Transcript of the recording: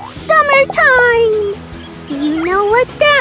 It's summertime! You know what that